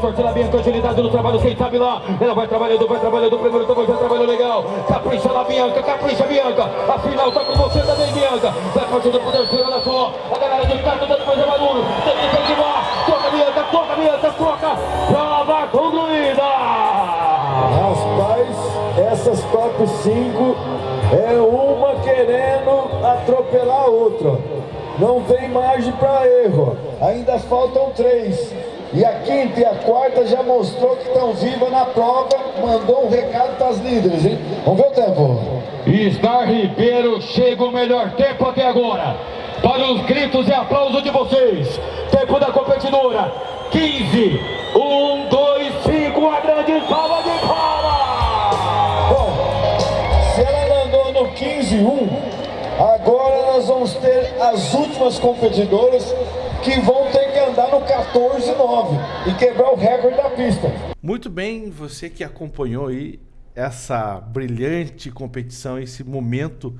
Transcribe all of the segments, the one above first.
forte na Bianca, agilidade no trabalho, quem sabe lá. Ela vai trabalhando, vai trabalhando, primeiro também já trabalhou legal. Capricha na Bianca, capricha Bianca. A final tá com você também, Bianca. Vai partindo pro terceiro, olha só. A galera de cá, toda depois é maduro. Tem que incentivar. Toca Bianca, toca Bianca, toca. Prova concluída. Rapaz, essas top 5 é uma querendo atropelar a outra. Não tem margem para erro. Ainda faltam três. E a quinta e a quarta já mostrou que estão vivas na prova. Mandou um recado para as líderes, hein? Vamos ver o tempo. Star Ribeiro chega o melhor tempo até agora. Para os gritos e aplausos de vocês. Tempo da competidora. 15, 1, 2, 5, a grande salva de palmas. Bom, se ela andou no 15-1, agora nós vamos ter as últimas competidoras que vão ter andar no 14-9 e quebrar o recorde da pista. Muito bem, você que acompanhou aí essa brilhante competição, esse momento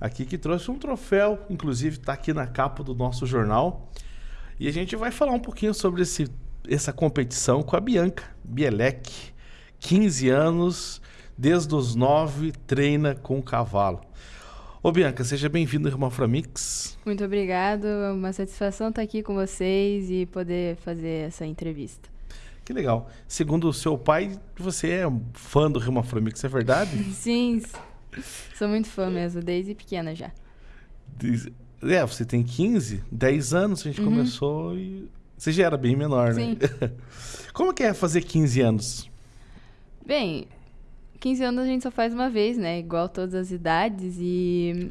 aqui que trouxe um troféu, inclusive está aqui na capa do nosso jornal. E a gente vai falar um pouquinho sobre esse, essa competição com a Bianca Bielek, 15 anos, desde os 9, treina com o cavalo. Ô Bianca, seja bem-vinda ao Irmão Framix. Muito obrigado, é uma satisfação estar aqui com vocês e poder fazer essa entrevista. Que legal. Segundo o seu pai, você é um fã do Irmão Framix, é verdade? Sim, sou muito fã mesmo, desde pequena já. É, você tem 15, 10 anos a gente começou e você já era bem menor, né? Sim. Como que é fazer 15 anos? Bem, 15 anos a gente só faz uma vez, né? Igual todas as idades e...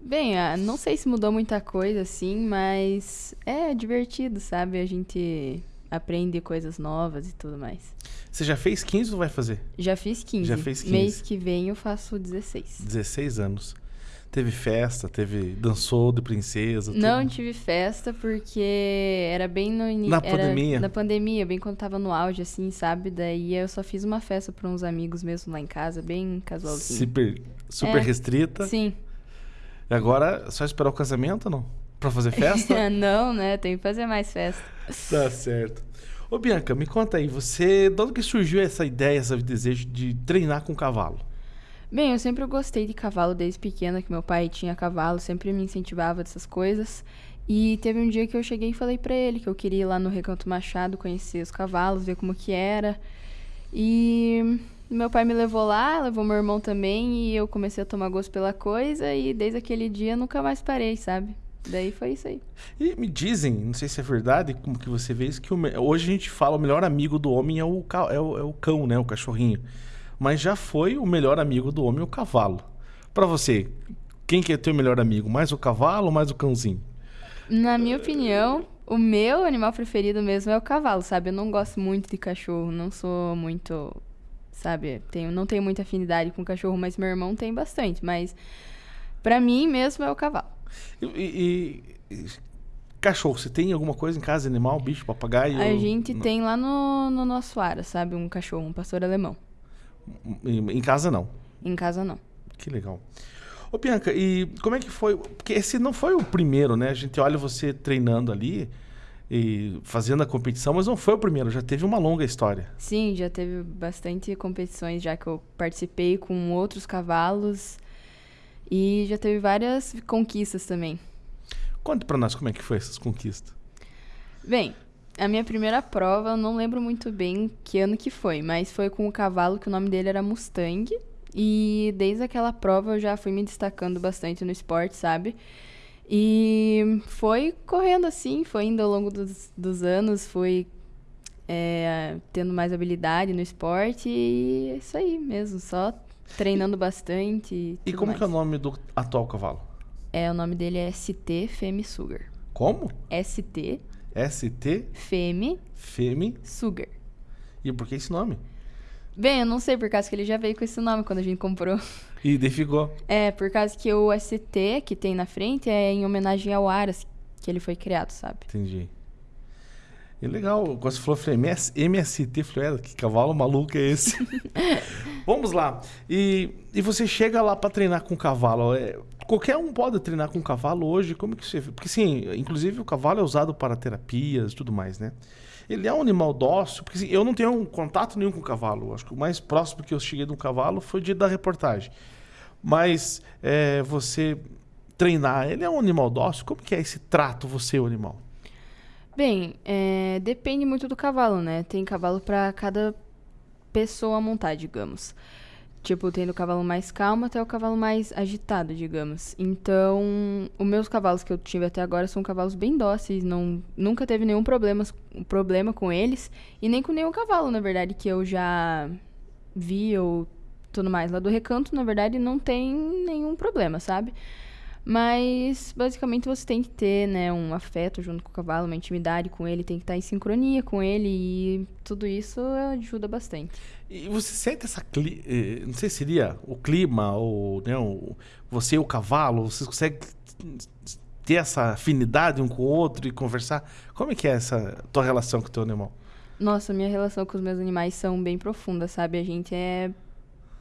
Bem, não sei se mudou muita coisa assim, mas é divertido, sabe? A gente aprende coisas novas e tudo mais. Você já fez 15 ou vai fazer? Já fiz 15. Já fez 15. Mês que vem eu faço 16. 16 anos. Teve festa, teve dançou de princesa, tudo. Não tive festa porque era bem no início. Na pandemia? Na pandemia, bem quando tava no auge, assim, sabe? Daí eu só fiz uma festa pra uns amigos mesmo lá em casa, bem casualzinho. super, super É. restrita. Sim. E agora, só esperar o casamento ou não? Pra fazer festa? Não, né? Tem que fazer mais festa. tá certo. Ô Bianca, me conta aí, você, de onde que surgiu essa ideia, esse desejo de treinar com cavalo? Bem, eu sempre gostei de cavalo desde pequena, que meu pai tinha cavalo, sempre me incentivava dessas coisas. E teve um dia que eu cheguei e falei pra ele que eu queria ir lá no Recanto Machado conhecer os cavalos, ver como que era. E meu pai me levou lá, levou meu irmão também, e eu comecei a tomar gosto pela coisa, e desde aquele dia nunca mais parei, sabe? Daí foi isso aí. E me dizem, não sei se é verdade, como que você vê isso, que o hoje a gente fala o melhor amigo do homem é o, é o, é o cão, né? O cachorrinho. Mas já foi o melhor amigo do homem o cavalo. Pra você, quem que é teu melhor amigo? Mais o cavalo ou mais o cãozinho? Na minha opinião, o meu animal preferido mesmo é o cavalo, sabe? Eu não gosto muito de cachorro, não sou muito, sabe? Tenho, não tenho muita afinidade com cachorro, mas meu irmão tem bastante. Mas pra mim mesmo é o cavalo. E, e- e- cachorro, você tem alguma coisa em casa, animal, bicho, papagaio? A gente Não. tem lá no, no nosso ara, sabe? Um cachorro, um pastor alemão. Em, casa não. Em casa não. Que legal. Ô Bianca, e como é que foi? Porque esse não foi o primeiro, né? A gente olha você treinando ali e fazendo a competição, mas não foi o primeiro, já teve uma longa história. Sim, já teve bastante competições já que eu participei com outros cavalos. E já teve várias conquistas também. Conte pra nós como é que foi essas conquistas. Bem, a minha primeira prova, eu não lembro muito bem que ano que foi, mas foi com o cavalo que o nome dele era Mustang. E desde aquela prova eu já fui me destacando bastante no esporte, sabe? E foi correndo assim, foi indo ao longo dos, dos anos, fui é, tendo mais habilidade no esporte e é isso aí mesmo, só treinando bastante. E, E como que é o mais. nome do atual cavalo? É, o nome dele é ST Femi Sugar. Como? ST ST Femi Femi. Sugar. E por que esse nome? Bem, eu não sei por causa que ele já veio com esse nome quando a gente comprou. E daí ficou. É, por causa que o ST que tem na frente é em homenagem ao Aras que ele foi criado, sabe? Entendi. E legal, quando você falou, falei, MS, MST, falei, "É, que cavalo maluco é esse? Vamos lá. E, e você chega lá para treinar com o cavalo. é, qualquer um pode treinar com o cavalo hoje? Como que você. Porque sim, inclusive o cavalo é usado para terapias e tudo mais, né? Ele é um animal dócil, porque assim, eu não tenho um contato nenhum com o cavalo. Acho que o mais próximo que eu cheguei de um cavalo foi o dia da reportagem. Mas é, você treinar, ele é um animal dócil? Como que é esse trato, você, o animal? Bem, é, depende muito do cavalo, né? Tem cavalo para cada pessoa montar, digamos. Tipo, tendo o cavalo mais calmo até o cavalo mais agitado, digamos. Então, os meus cavalos que eu tive até agora são cavalos bem dóceis, não, nunca teve nenhum problema, problema com eles, e nem com nenhum cavalo, na verdade, que eu já vi ou tudo mais. Lá do recanto, na verdade, não tem nenhum problema, sabe? Mas basicamente você tem que ter, né, um afeto junto com o cavalo, uma intimidade com ele, tem que estar em sincronia com ele e tudo isso ajuda bastante. E você sente essa cli... eh, não sei se seria o clima ou né, o... você e o cavalo, você consegue ter essa afinidade um com o outro e conversar? Como é que é essa tua relação com o teu animal? Nossa, minha relação com os meus animais são bem profundas, sabe? A gente é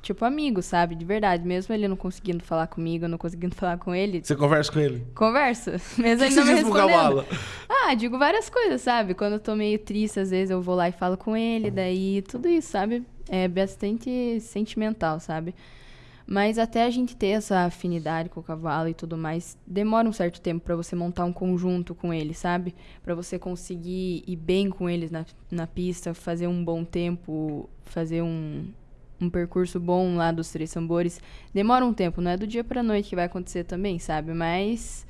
tipo, amigo, sabe? De verdade. Mesmo ele não conseguindo falar comigo, eu não conseguindo falar com ele. Você conversa com ele? Converso. Mesmo ele que não me respondendo. cavalo? Ah, digo várias coisas, sabe? Quando eu tô meio triste, às vezes eu vou lá e falo com ele, daí tudo isso, sabe? É bastante sentimental, sabe? Mas até a gente ter essa afinidade com o cavalo e tudo mais, demora um certo tempo para você montar um conjunto com ele, sabe? Para você conseguir ir bem com eles na, na pista, fazer um bom tempo, fazer um, um percurso bom lá dos três tambores. Demora um tempo, não é do dia pra noite que vai acontecer também, sabe? Mas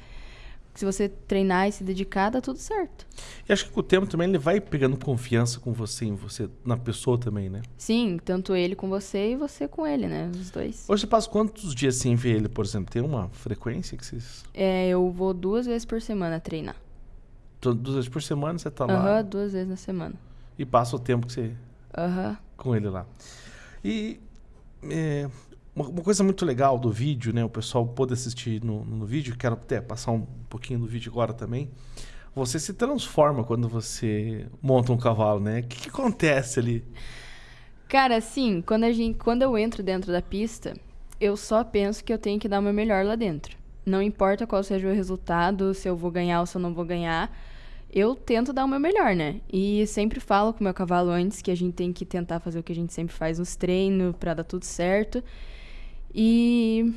se você treinar e se dedicar, dá tudo certo. E acho que com o tempo também ele vai pegando confiança com você, em você, na pessoa também, né? Sim, tanto ele com você e você com ele, né? Os dois. Hoje você passa quantos dias sem ver ele, por exemplo? Tem uma frequência que vocês. É, eu vou duas vezes por semana treinar. to- Duas vezes por semana você tá Aham, lá duas vezes na semana. e passa o tempo que você. Aham. com ele lá. E é, uma, coisa muito legal do vídeo, né? O pessoal pôde assistir no, no vídeo, quero até passar um pouquinho do vídeo agora também. Você se transforma quando você monta um cavalo, né? O que, que acontece ali? Cara, assim, quando, a gente, quando eu entro dentro da pista, eu só penso que eu tenho que dar o meu melhor lá dentro. Não importa qual seja o resultado, se eu vou ganhar ou se eu não vou ganhar, eu tento dar o meu melhor, né? E sempre falo com o meu cavalo antes que a gente tem que tentar fazer o que a gente sempre faz nos treinos pra dar tudo certo. E.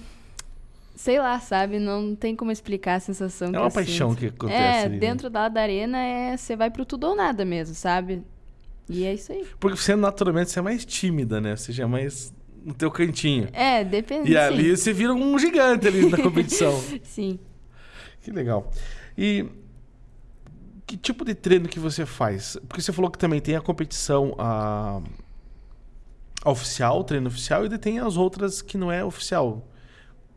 Sei lá, sabe? Não tem como explicar a sensação que É uma eu paixão sinto. que acontece É, ali, né? dentro da, da arena é você vai pro tudo ou nada mesmo, sabe? E é isso aí. Porque você naturalmente você é mais tímida, né? Você já é mais no teu cantinho. É, depende. E sim. ali você vira um gigante ali na competição. Sim. Que legal. E que tipo de treino que você faz? Porque você falou que também tem a competição a, a oficial, o treino oficial, e tem as outras que não é oficial.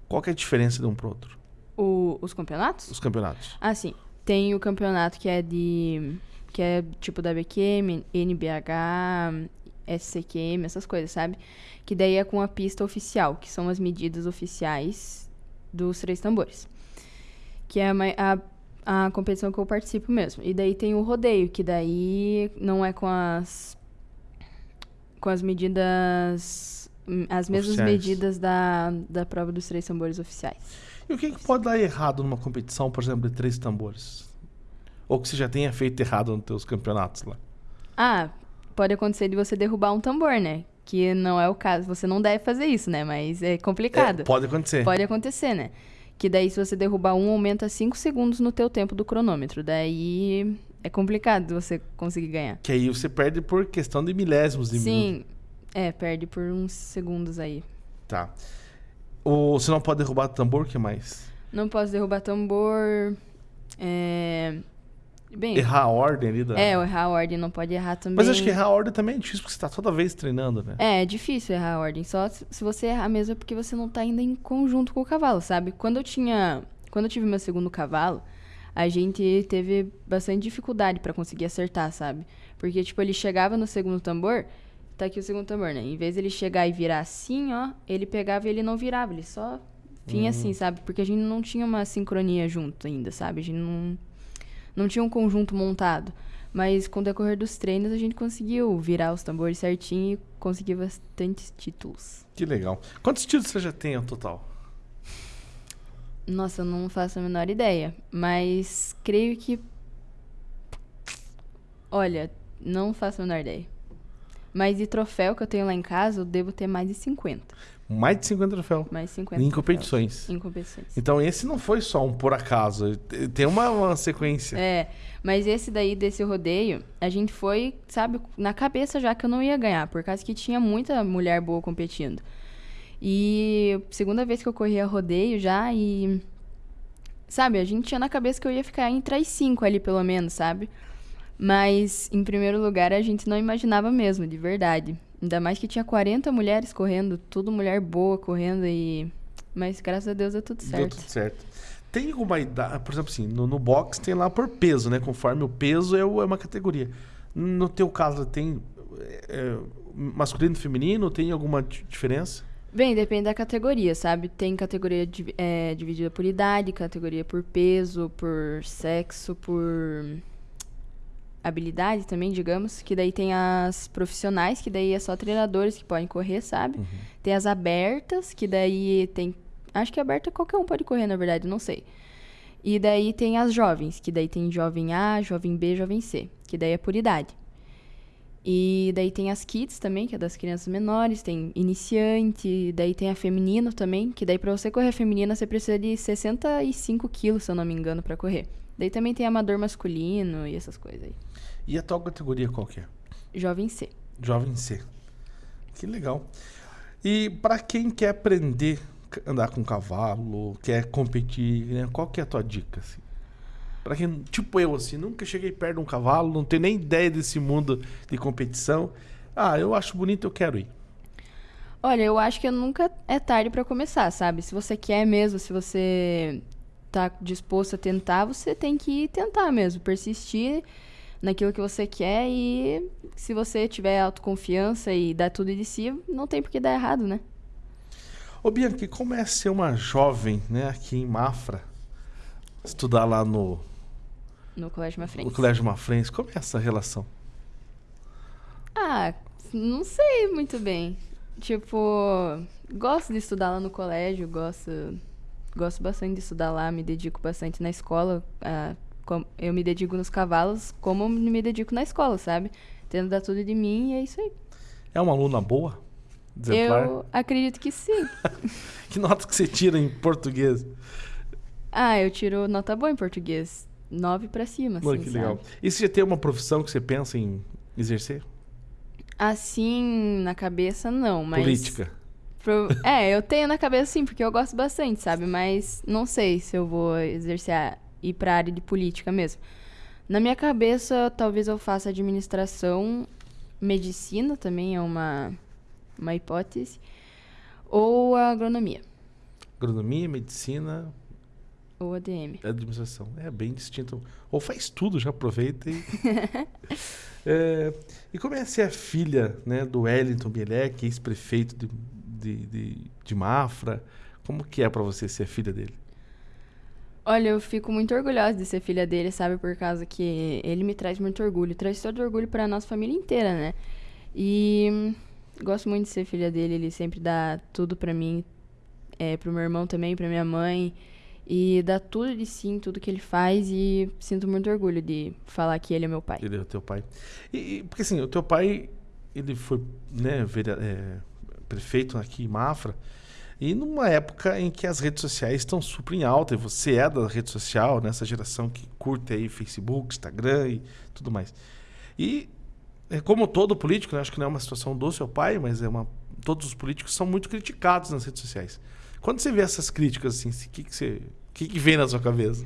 Qual que é a diferença de um pro outro? O- os campeonatos? Os campeonatos. Ah, sim. Tem o campeonato que é de. que é tipo da BQM, NBH, SCQM, essas coisas, sabe? Que daí é com a pista oficial, que são as medidas oficiais dos três tambores. Que é a, a, a competição que eu participo mesmo. E daí tem o rodeio, que daí não é com as. com as medidas. as mesmas Oficiais. medidas da, da prova dos três tambores oficiais. E o que, que pode dar errado numa competição, por exemplo, de três tambores? Ou que você já tenha feito errado nos teus campeonatos lá? Ah, pode acontecer de você derrubar um tambor, né? Que não é o caso. Você não deve fazer isso, né? Mas é complicado. É, pode acontecer. Pode acontecer, né? Que daí, se você derrubar um, aumenta 5 segundos no teu tempo do cronômetro. Daí é complicado você conseguir ganhar. Que aí você perde por questão de milésimos de minuto. Sim, é, perde por uns segundos aí. Tá. Ou você não pode derrubar tambor, o que mais? Não posso derrubar tambor. É. Bem. Errar a ordem ali da... É, errar a ordem não pode errar também. Mas acho que errar a ordem também é difícil, porque você tá toda vez treinando, né? É, é difícil errar a ordem. Só se você errar mesmo é porque você não tá ainda em conjunto com o cavalo, sabe? Quando eu tinha. Quando eu tive meu segundo cavalo, a gente teve bastante dificuldade pra conseguir acertar, sabe? Porque, tipo, ele chegava no segundo tambor. Tá aqui o segundo tambor, né? Em vez dele chegar e virar assim, ó, ele pegava e ele não virava, ele só vinha assim, sabe? Porque a gente não tinha uma sincronia junto ainda, sabe? A gente não, não tinha um conjunto montado. Mas com o decorrer dos treinos a gente conseguiu virar os tambores certinho e conseguir bastantes títulos. Que legal. Quantos títulos você já tem ao total? Nossa, eu não faço a menor ideia. Mas creio que. Olha, Não faço a menor ideia. Mas de troféu que eu tenho lá em casa, eu devo ter mais de 50. Mais de 50 troféus. Mais de 50 Em troféus. competições. Em competições. Então esse não foi só um por acaso. Tem uma, uma sequência. É, mas esse daí, desse rodeio, a gente foi, sabe, na cabeça já que eu não ia ganhar, por causa que tinha muita mulher boa competindo. E segunda vez que eu corria rodeio já e. Sabe, a gente tinha na cabeça que eu ia ficar entre as cinco ali, pelo menos, sabe? Mas, em primeiro lugar, a gente não imaginava mesmo, de verdade. Ainda mais que tinha 40 mulheres correndo, tudo mulher boa correndo e. Mas graças a Deus deu tudo Deu certo. tudo certo. Tem alguma idade, por exemplo, assim, no, no box tem lá por peso, né? Conforme o peso é, é uma categoria. No teu caso, tem é, masculino e feminino? Tem alguma di- diferença? Bem, depende da categoria, sabe? Tem categoria é, dividida por idade, categoria por peso, por sexo, por habilidade também, digamos. Que daí tem as profissionais, que daí é só treinadores que podem correr, sabe? Tem as abertas, que daí tem. Acho que aberta qualquer um pode correr, na verdade, não sei. E daí tem as jovens, que daí tem jovem A, jovem B, jovem C, que daí é por idade. E daí tem as kids também, que é das crianças menores, tem iniciante, daí tem a feminino também, que daí pra você correr feminina você precisa de 65 quilos, se eu não me engano, pra correr. Daí também tem amador masculino e essas coisas aí. E a tua categoria qual que é? Jovem C. Jovem C. Que legal. E para quem quer aprender a andar com cavalo, quer competir, né? qual que é a tua dica? Assim? Para quem, tipo eu, assim, nunca cheguei perto de um cavalo, não tenho nem ideia desse mundo de competição. Ah, eu acho bonito, eu quero ir. Olha, eu acho que nunca é tarde pra começar, sabe? Se você quer mesmo, se você tá disposto a tentar, você tem que tentar mesmo, persistir naquilo que você quer e se você tiver autoconfiança e dar tudo de si, não tem por que dar errado, né? Ô Bianchi, como é ser uma jovem, né, aqui em Mafra, estudar lá no, No Colégio no Mafrense. Colégio Mafrense, como é essa relação? Ah, não sei muito bem. Tipo, gosto de estudar lá no colégio, gosto, gosto bastante de estudar lá, me dedico bastante na escola. ah, com- eu me dedico nos cavalos como me dedico na escola, sabe? Tendo dar tudo de mim e é isso aí. É uma aluna boa? Exemplar? Eu acredito que sim. Que notas que você tira em português? Ah, eu tiro nota boa em português. Nove pra cima, Olha assim, que legal. sabe? E você já tem uma profissão que você pensa em exercer? Assim, na cabeça, não, mas... Política. Pro- É, eu tenho na cabeça sim, porque eu gosto bastante, sabe? Mas não sei se eu vou exercer, a- ir pra área de política mesmo. Na minha cabeça, talvez eu faça administração, medicina também é uma, uma hipótese, ou agronomia, Agronomia, medicina, ou ADM. administração. É bem distinto. Ou faz tudo, já aproveita e. É, e como é ser a filha né, do Wellington Bielek, ex-prefeito de, de, de, de Mafra? Como que é pra você ser filha dele? Olha, eu fico muito orgulhosa de ser filha dele, sabe? Por causa que ele me traz muito orgulho. Traz todo orgulho pra nossa família inteira, né? E hum, gosto muito de ser filha dele. Ele sempre dá tudo pra mim, é, pro meu irmão também, pra minha mãe. E dá tudo de si em tudo que ele faz. E sinto muito orgulho de falar que ele é meu pai. Ele é o teu pai. E, porque assim, o teu pai, ele foi né, é, prefeito aqui em Mafra, e numa época em que as redes sociais estão super em alta, e você é da rede social, nessa geração que curte aí Facebook, Instagram e tudo mais. E é, como todo político, né, acho que não é uma situação do seu pai, mas é uma todos os políticos são muito criticados nas redes sociais. Quando você vê essas críticas assim, o que que você, o que que vem na sua cabeça?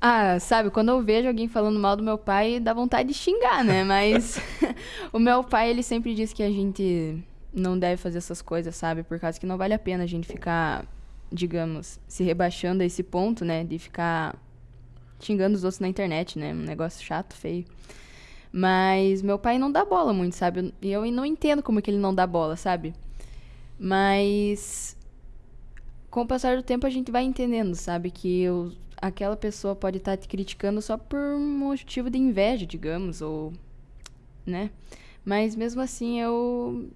Ah, sabe, quando eu vejo alguém falando mal do meu pai, dá vontade de xingar, né? Mas o meu pai, ele sempre diz que a gente não deve fazer essas coisas, sabe? Por causa que não vale a pena a gente ficar, digamos, se rebaixando a esse ponto, né? De ficar xingando os outros na internet, né? Um negócio chato, feio. Mas meu pai não dá bola muito, sabe? E eu não entendo como que ele não dá bola, sabe? Mas com o passar do tempo a gente vai entendendo, sabe? Que eu- aquela pessoa pode estar te criticando só por motivo de inveja, digamos, ou. né? Mas mesmo assim eu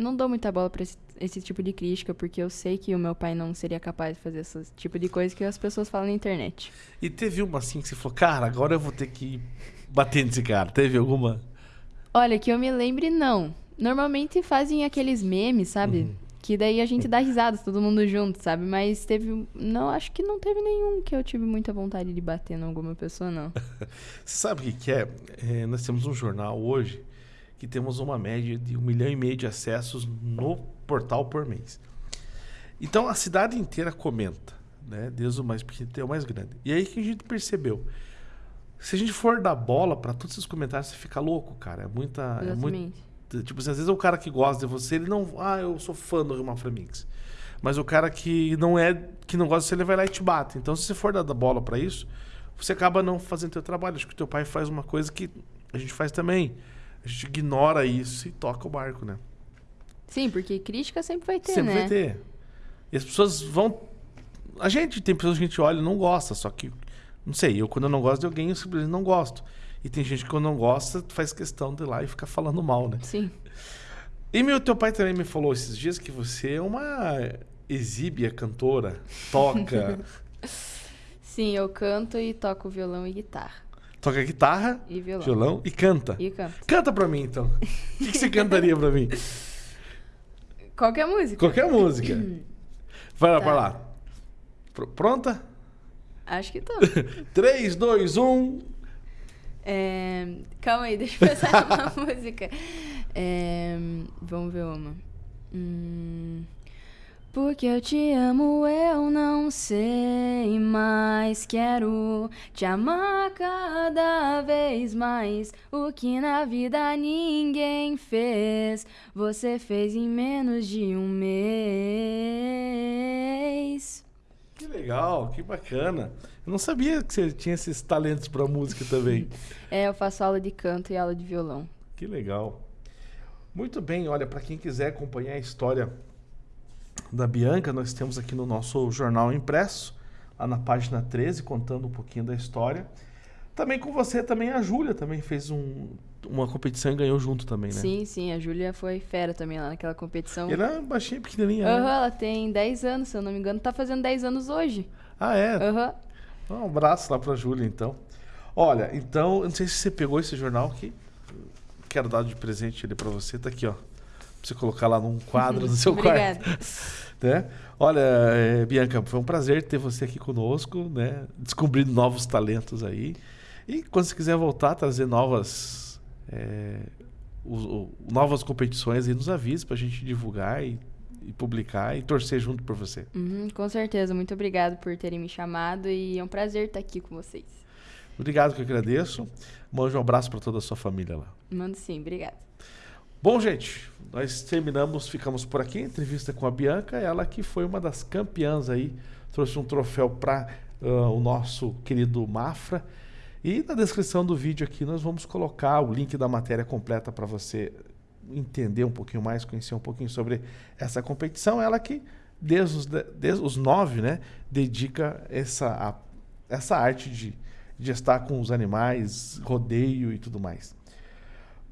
não dou muita bola pra esse, esse tipo de crítica, porque eu sei que o meu pai não seria capaz de fazer esse tipo de coisa que as pessoas falam na internet. E teve uma assim que você falou, cara, agora eu vou ter que bater nesse cara. Teve alguma? Olha, que eu me lembre, não. Normalmente fazem aqueles memes, sabe? Que daí a gente dá risada, todo mundo junto, sabe? Mas teve. Não, acho que não teve nenhum que eu tive muita vontade de bater em alguma pessoa, não. Você sabe o que, que é? É, Nós temos um jornal hoje que temos uma média de um milhão e meio de acessos no portal por mês. Então a cidade inteira comenta, né? Desde o mais pequeno até o mais grande. E aí que a gente percebeu. Se a gente for dar bola para todos esses comentários, você fica louco, cara. É muita. É muito. Tipo assim, às vezes o cara que gosta de você, ele não. Ah, eu sou fã do Rio Mix. Mas o cara que não é, que não gosta de você, ele vai lá e te bate. Então, se você for dar bola pra isso, você acaba não fazendo teu trabalho. Acho que o teu pai faz uma coisa que a gente faz também. A gente ignora isso e toca o barco, né? Sim, porque crítica sempre vai ter, Sempre né? vai ter. E as pessoas vão. A gente, tem pessoas que a gente olha e não gosta, só que. Não sei, eu quando eu não gosto de alguém, eu simplesmente não gosto. E tem gente que quando não gosta, faz questão de ir lá e ficar falando mal, né? Sim. E meu teu pai também me falou esses dias que você é uma exíbia cantora, toca, Sim, eu canto e toco violão e guitarra. Toca guitarra, E violão. violão e canta. E canto. Canta pra mim então. O que, que você cantaria pra mim? Qualquer música. Qualquer música. Vai lá, Tá. vai lá. Pr- Pronta? Acho que tô. 3, 2, 1. É, Calma aí, deixa eu pensar uma música. É, Vamos ver uma. Hum, Porque eu te amo, eu não sei mais. Quero te amar cada vez mais. O que na vida ninguém fez, você fez em menos de um mês. Que legal, que bacana. Eu não sabia que você tinha esses talentos pra música também. É, eu faço aula de canto e aula de violão. Que legal. Muito bem, olha, para quem quiser acompanhar a história da Bianca, nós temos aqui no nosso jornal impresso, lá na página 13, contando um pouquinho da história. Também com você, também a Júlia também fez um- uma competição e ganhou junto também, né? Sim, sim, a Júlia foi fera também lá naquela competição. E ela é baixinha, pequenininha. Aham, né? ela tem 10 anos, se eu não me engano. Tá fazendo 10 anos hoje. Ah, é? Aham. Um abraço lá pra Júlia, então. Olha, então, não sei se você pegou esse jornal aqui. Quero dar de presente ele pra você. Tá aqui, ó. Pra você colocar lá num quadro no seu quarto. né? Olha, eh, Bianca, foi um prazer ter você aqui conosco, né? Descobrindo novos talentos aí. E quando você quiser voltar, trazer novas, eh, o- o- novas competições aí, nos avise pra gente divulgar e, e publicar e torcer junto por você. Uhum, com certeza. Muito obrigado por terem me chamado e é um prazer estar aqui com vocês. Obrigado que eu agradeço. Mande um abraço para toda a sua família lá. Mando sim, obrigada. Bom, gente, nós terminamos, ficamos por aqui. Entrevista com a Bianca, ela que foi uma das campeãs aí, trouxe um troféu para o nosso querido Mafra. E na descrição do vídeo aqui nós vamos colocar o link da matéria completa para você entender um pouquinho mais, conhecer um pouquinho sobre essa competição. Ela que, desde os, de- desde os nove, né, dedica essa, a- essa arte de, de estar com os animais, rodeio e tudo mais.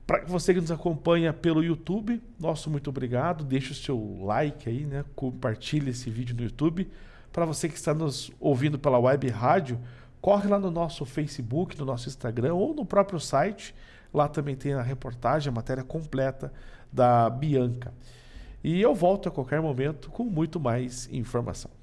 Para você que nos acompanha pelo YouTube, nosso muito obrigado. Deixe o seu like aí, né? Compartilhe esse vídeo no YouTube. Para você que está nos ouvindo pela web rádio, corre lá no nosso Facebook, no nosso Instagram ou no próprio site. Lá também tem a reportagem, a matéria completa da Bianca. E eu volto a qualquer momento com muito mais informação.